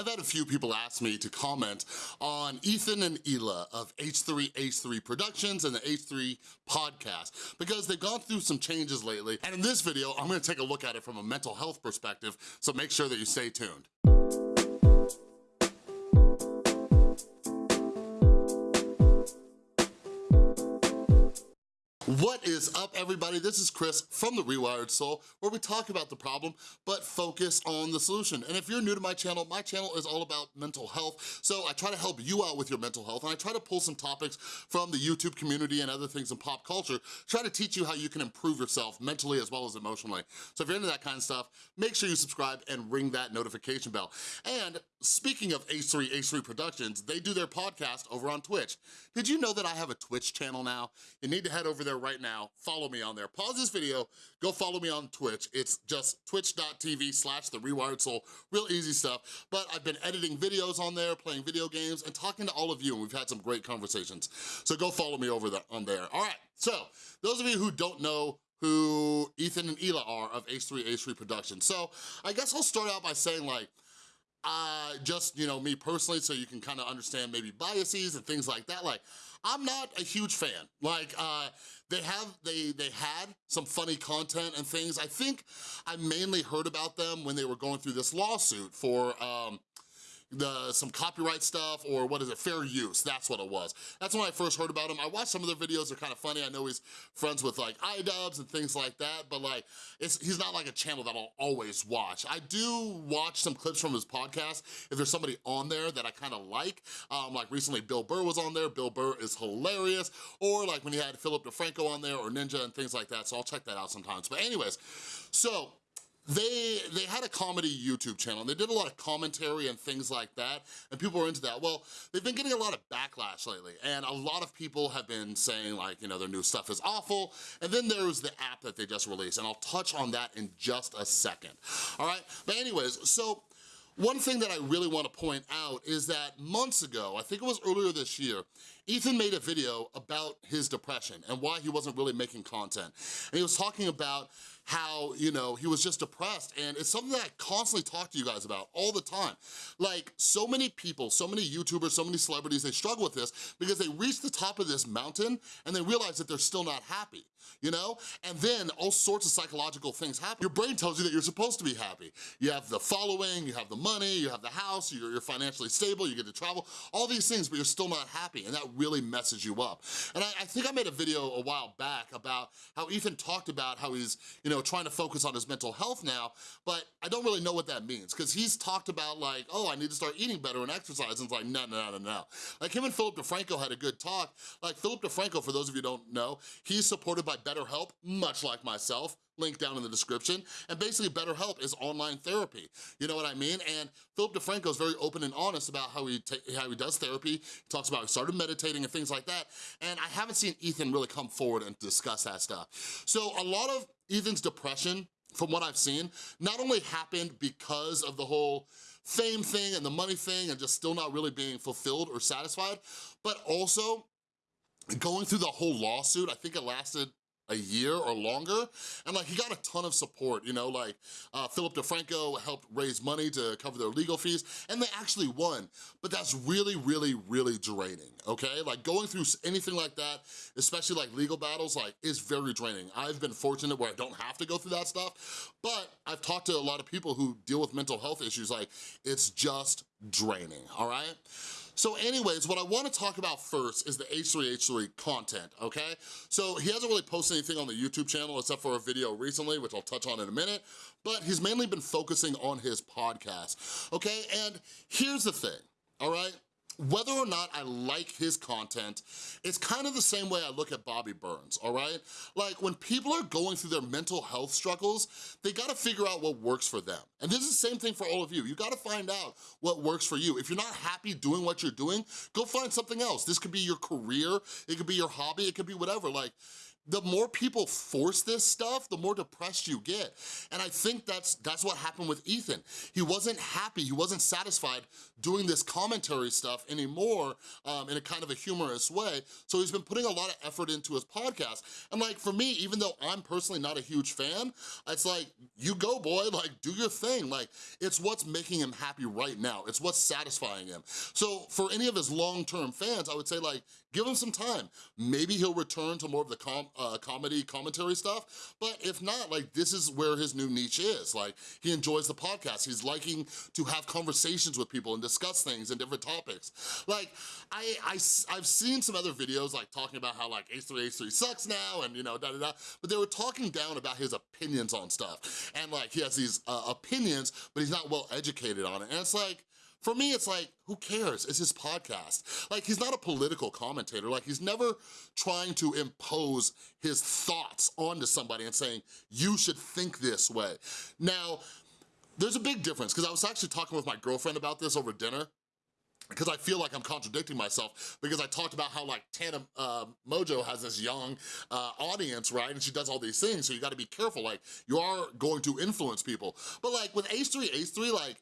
I've had a few people ask me to comment on Ethan and Hila of H3H3 Productions and the H3 podcast because they've gone through some changes lately. And in this video, I'm gonna take a look at it from a mental health perspective, so make sure that you stay tuned. What is up, everybody? This is Chris from The Rewired Soul, where we talk about the problem, but focus on the solution. And if you're new to my channel, my channel is all about mental health, so I try to help you out with your mental health, and I try to pull some topics from the YouTube community and other things in pop culture, try to teach you how you can improve yourself mentally as well as emotionally. So if you're into that kind of stuff, make sure you subscribe and ring that notification bell. And speaking of H3, H3 Productions, they do their podcast over on Twitch. Did you know that I have a Twitch channel now? You need to head over there right now, follow me on there. Pause this video, go follow me on Twitch. It's just twitch.tv slash The Rewired Soul. Real easy stuff. But I've been editing videos on there, playing video games, and talking to all of you, and we've had some great conversations. So go follow me over there, on there. All right, so those of you who don't know who Ethan and Hila are of H3, H3 Productions. So I guess I'll start out by saying like, uh, just, you know, me personally, so you can kind of understand maybe biases and things like that. Like, I'm not a huge fan. Like, uh, they have, they, they had some funny content and things. I think I mainly heard about them when they were going through this lawsuit for, um, the some copyright stuff or what is it, fair use, that's what it was. That's when I first heard about him. I watched some of their videos, they're kind of funny. I know he's friends with like iDubbbz and things like that, but like, he's not like a channel that I'll always watch. I do watch some clips from his podcast if there's somebody on there that I kind of like. Um, like recently Bill Burr was on there, Bill Burr is hilarious, or like when he had Philip DeFranco on there or Ninja and things like that, so I'll check that out sometimes. But anyways, so they they had a comedy YouTube channel. And they did a lot of commentary and things like that, and people were into that. Well, they've been getting a lot of backlash lately, and a lot of people have been saying like, you know, their new stuff is awful, and then there's the app that they just released, and I'll touch on that in just a second, all right? But anyways, so one thing that I really wanna point out is that months ago, I think it was earlier this year, Ethan made a video about his depression and why he wasn't really making content. And he was talking about how, you know, he was just depressed and it's something that I constantly talk to you guys about all the time. Like, so many people, so many YouTubers, so many celebrities, they struggle with this because they reach the top of this mountain and they realize that they're still not happy, you know? And then all sorts of psychological things happen. Your brain tells you that you're supposed to be happy. You have the following, you have the money, you have the house, you're, you're financially stable, you get to travel, all these things, but you're still not happy and that really messes you up. And I, I think I made a video a while back about how Ethan talked about how he's, you know, know, trying to focus on his mental health now, but I don't really know what that means because he's talked about like, oh, I need to start eating better and exercise, and it's like, no, no, no, no. Like him and Philip DeFranco had a good talk. Like Philip DeFranco, for those of you don't know, he's supported by BetterHelp, much like myself link down in the description. And basically BetterHelp is online therapy. You know what I mean? And Philip DeFranco is very open and honest about how he, how he does therapy. He talks about he started meditating and things like that. And I haven't seen Ethan really come forward and discuss that stuff. So a lot of Ethan's depression, from what I've seen, not only happened because of the whole fame thing and the money thing and just still not really being fulfilled or satisfied, but also going through the whole lawsuit, I think it lasted a year or longer. And like, he got a ton of support, you know, like uh, Philip DeFranco helped raise money to cover their legal fees and they actually won. But that's really, really, really draining, okay? Like going through anything like that, especially like legal battles, like is very draining. I've been fortunate where I don't have to go through that stuff, but I've talked to a lot of people who deal with mental health issues, like it's just draining, all right? So anyways, what I wanna talk about first is the H3H3 content, okay? So he hasn't really posted anything on the YouTube channel except for a video recently, which I'll touch on in a minute, but he's mainly been focusing on his podcast, okay? And here's the thing, all right? Whether or not I like his content, it's kind of the same way I look at Bobby Burns, all right? Like when people are going through their mental health struggles, they gotta figure out what works for them. And this is the same thing for all of you. You gotta find out what works for you. If you're not happy doing what you're doing, go find something else. This could be your career, it could be your hobby, it could be whatever. Like, the more people force this stuff, the more depressed you get. And I think that's, that's what happened with Ethan. He wasn't happy, he wasn't satisfied doing this commentary stuff anymore um, in a kind of a humorous way. So he's been putting a lot of effort into his podcast. And like for me, even though I'm personally not a huge fan, it's like, you go boy, like do your thing. Like it's what's making him happy right now. It's what's satisfying him. So for any of his long-term fans, I would say like, give him some time. Maybe he'll return to more of the com uh, comedy commentary stuff, but if not, like this is where his new niche is. Like he enjoys the podcast. He's liking to have conversations with people and discuss things and different topics. Like I, I, I've seen some other videos like talking about how like H3, H3 sucks now and you know, da da da, but they were talking down about his opinions on stuff. And like he has these uh, opinions, but he's not well educated on it. And it's like, for me, it's like, who cares? It's his podcast. Like, he's not a political commentator. Like, he's never trying to impose his thoughts onto somebody and saying, you should think this way. Now, there's a big difference, because I was actually talking with my girlfriend about this over dinner, because I feel like I'm contradicting myself because I talked about how like Tana uh, Mongeau has this young uh, audience, right? And she does all these things, so you gotta be careful. Like, you are going to influence people. But like with H3, H3, like,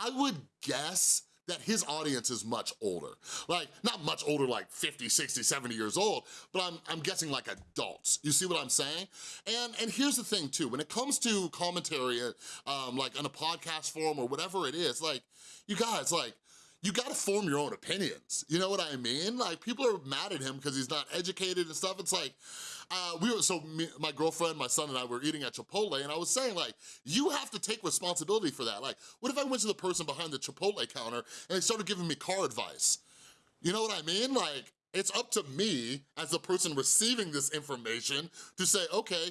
I would guess that his audience is much older. Like, not much older, like 50, 60, 70 years old, but I'm, I'm guessing like adults. You see what I'm saying? And, and here's the thing too, when it comes to commentary, um, like on a podcast form or whatever it is, like, you guys, like, you gotta form your own opinions. You know what I mean? Like, people are mad at him because he's not educated and stuff. It's like, uh, we were, so me, my girlfriend, my son and I were eating at Chipotle and I was saying like, you have to take responsibility for that. Like, what if I went to the person behind the Chipotle counter and they started giving me car advice? You know what I mean? Like, it's up to me as the person receiving this information to say, okay,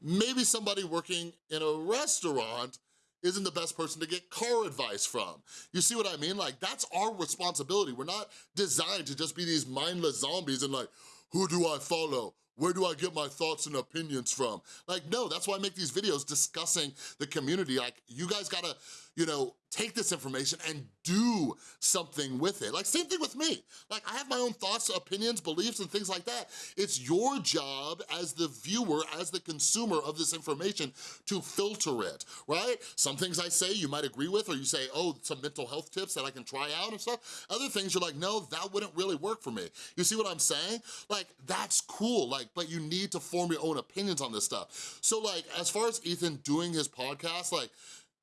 maybe somebody working in a restaurant isn't the best person to get car advice from. You see what I mean? Like, that's our responsibility. We're not designed to just be these mindless zombies and like, who do I follow? Where do I get my thoughts and opinions from? Like, no, that's why I make these videos discussing the community. Like, you guys gotta, you know, take this information and do something with it. Like, same thing with me. Like, I have my own thoughts, opinions, beliefs, and things like that. It's your job as the viewer, as the consumer of this information to filter it, right? Some things I say you might agree with, or you say, oh, some mental health tips that I can try out and stuff. Other things you're like, no, that wouldn't really work for me. You see what I'm saying? Like, that's cool, like, but you need to form your own opinions on this stuff. So like, as far as Ethan doing his podcast, like,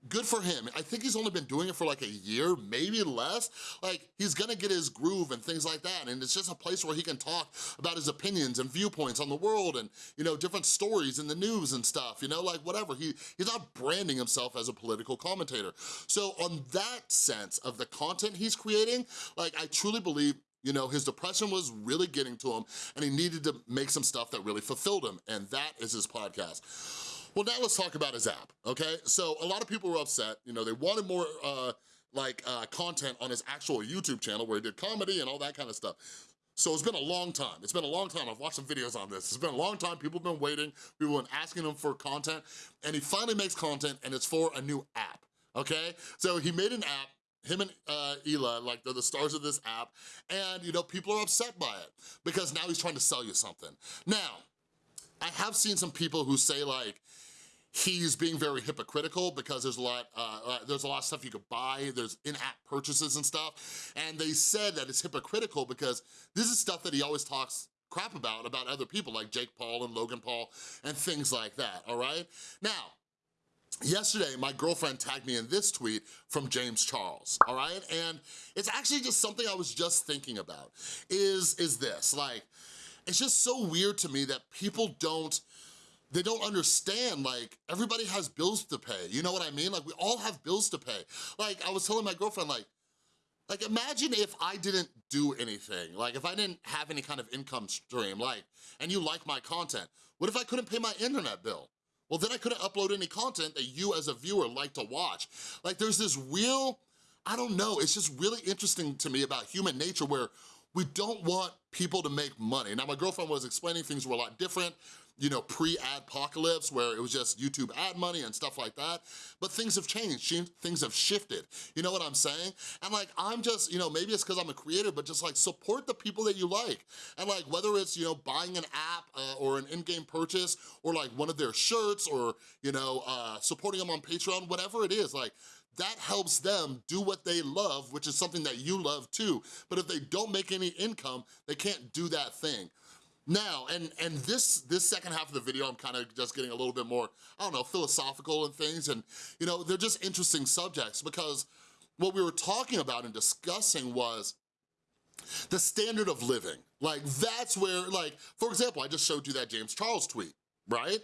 good for him. I think he's only been doing it for like a year, maybe less. Like, he's gonna get his groove and things like that, and it's just a place where he can talk about his opinions and viewpoints on the world and, you know, different stories in the news and stuff, you know, like whatever. He, he's not branding himself as a political commentator. So on that sense of the content he's creating, like, I truly believe you know, his depression was really getting to him and he needed to make some stuff that really fulfilled him, and that is his podcast. Well, now let's talk about his app, okay? So a lot of people were upset, you know, they wanted more uh, like uh, content on his actual YouTube channel where he did comedy and all that kind of stuff. So it's been a long time. It's been a long time. I've watched some videos on this. It's been a long time. People have been waiting. People have been asking him for content. And he finally makes content and it's for a new app, okay? So he made an app him and uh, Hila, like they're the stars of this app, and you know, people are upset by it because now he's trying to sell you something. Now, I have seen some people who say like, he's being very hypocritical because there's a lot uh, uh, there's a lot of stuff you could buy, there's in-app purchases and stuff, and they said that it's hypocritical because this is stuff that he always talks crap about, about other people like Jake Paul and Logan Paul and things like that, all right? Now, Yesterday, my girlfriend tagged me in this tweet from James Charles, all right? And it's actually just something I was just thinking about, is, is this, like, it's just so weird to me that people don't they don't understand, like, everybody has bills to pay. You know what I mean? Like, we all have bills to pay. Like, I was telling my girlfriend, like, like imagine if I didn't do anything, like if I didn't have any kind of income stream, like, and you like my content, what if I couldn't pay my internet bill? Well, then I couldn't upload any content that you as a viewer like to watch. Like there's this real, I don't know, it's just really interesting to me about human nature where we don't want people to make money. Now, my girlfriend was explaining things were a lot different you know, pre-adpocalypse where it was just YouTube ad money and stuff like that, but things have changed, things have shifted. You know what I'm saying? And like, I'm just, you know, maybe it's because I'm a creator, but just like support the people that you like. And like, whether it's, you know, buying an app uh, or an in-game purchase or like one of their shirts or, you know, uh, supporting them on Patreon, whatever it is, like, that helps them do what they love, which is something that you love too. But if they don't make any income, they can't do that thing. Now, and and this this second half of the video, I'm kind of just getting a little bit more, I don't know, philosophical and things, and you know, they're just interesting subjects because what we were talking about and discussing was the standard of living. Like that's where, like, for example, I just showed you that James Charles tweet, right?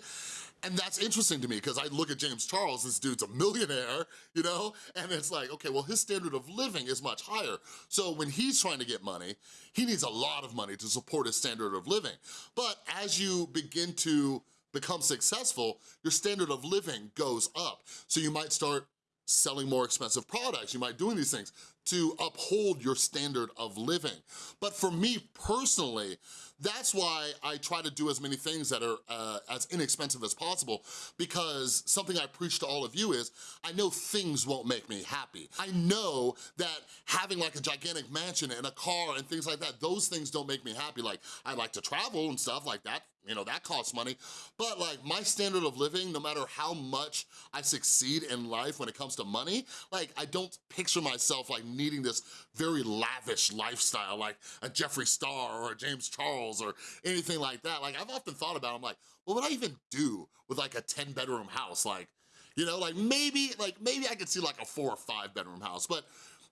And that's interesting to me because I look at James Charles, this dude's a millionaire, you know? And it's like, okay, well, his standard of living is much higher. So when he's trying to get money, he needs a lot of money to support his standard of living. But as you begin to become successful, your standard of living goes up. So you might start selling more expensive products, you might doing these things to uphold your standard of living. But for me personally, that's why I try to do as many things that are uh, as inexpensive as possible because something I preach to all of you is, I know things won't make me happy. I know that having like a gigantic mansion and a car and things like that, those things don't make me happy. Like, I like to travel and stuff like that, you know, that costs money. But like my standard of living, no matter how much I succeed in life when it comes to money, like I don't picture myself like needing this very lavish lifestyle like a Jeffree Star or a James Charles or anything like that. Like I've often thought about, I'm like, what would I even do with like a 10 bedroom house? Like, you know, like maybe, like maybe I could see like a four or five bedroom house, but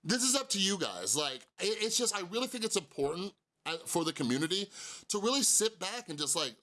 this is up to you guys. Like, it's just, I really think it's important uh, for the community to really sit back and just like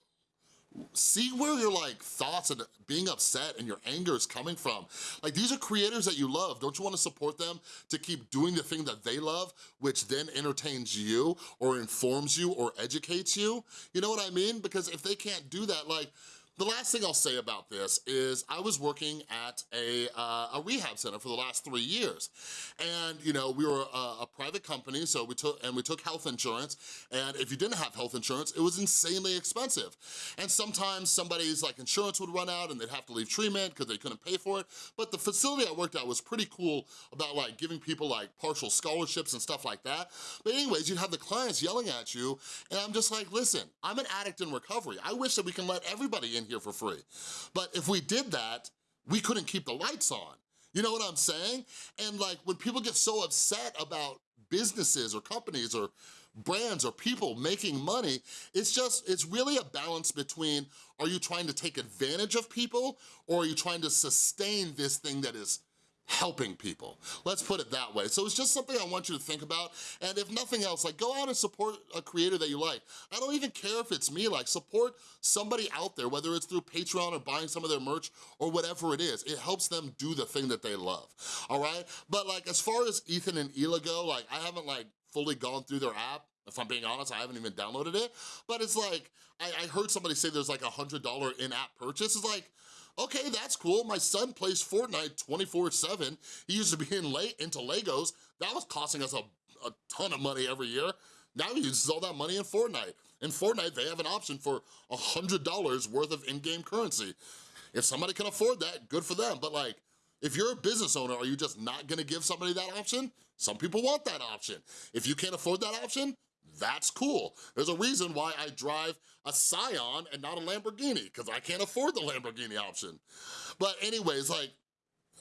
see where your like thoughts and being upset and your anger is coming from. Like these are creators that you love. Don't you wanna support them to keep doing the thing that they love, which then entertains you or informs you or educates you? You know what I mean? Because if they can't do that, like, the last thing I'll say about this is I was working at a, uh, a rehab center for the last three years. And, you know, we were a, a, private company, so we took, and we took health insurance, and if you didn't have health insurance, it was insanely expensive. And sometimes somebody's like insurance would run out and they'd have to leave treatment because they couldn't pay for it. But the facility I worked at was pretty cool about like giving people like partial scholarships and stuff like that. But anyways, you'd have the clients yelling at you, and I'm just like, listen, I'm an addict in recovery. I wish that we can let everybody in here for free. But if we did that, we couldn't keep the lights on. You know what I'm saying? And like when people get so upset about businesses or companies or brands or people making money, it's just, it's really a balance between are you trying to take advantage of people or are you trying to sustain this thing that is helping people. Let's put it that way. So it's just something I want you to think about. And if nothing else, like go out and support a creator that you like. I don't even care if it's me, like support somebody out there, whether it's through Patreon or buying some of their merch or whatever it is. It helps them do the thing that they love, all right? But like as far as Ethan and Hila go, like I haven't like fully gone through their app. If I'm being honest, I haven't even downloaded it. But it's like, I, I heard somebody say there's like a $100 in-app purchase. It's like, Okay, that's cool. My son plays Fortnite 24-7. He used to be in late into Legos. That was costing us a, a ton of money every year. Now he uses all that money in Fortnite. In Fortnite, they have an option for $100 worth of in-game currency. If somebody can afford that, good for them. But like, if you're a business owner, are you just not gonna give somebody that option? Some people want that option. If you can't afford that option, that's cool. There's a reason why I drive a Scion and not a Lamborghini, because I can't afford the Lamborghini option. But anyways, like,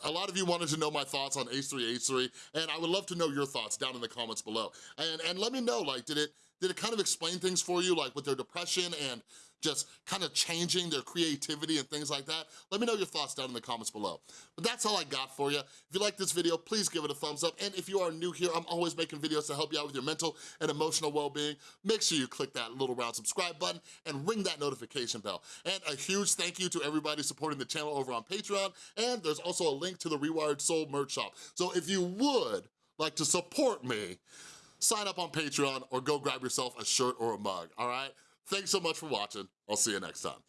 a lot of you wanted to know my thoughts on H3H3, and I would love to know your thoughts down in the comments below. And, and let me know, like, did it, did it kind of explain things for you, like with their depression and just kind of changing their creativity and things like that? Let me know your thoughts down in the comments below. But that's all I got for you. If you like this video, please give it a thumbs up. And if you are new here, I'm always making videos to help you out with your mental and emotional well-being. Make sure you click that little round subscribe button and ring that notification bell. And a huge thank you to everybody supporting the channel over on Patreon. And there's also a link to the Rewired Soul merch shop. So if you would like to support me, sign up on Patreon or go grab yourself a shirt or a mug, all right? Thanks so much for watching. I'll see you next time.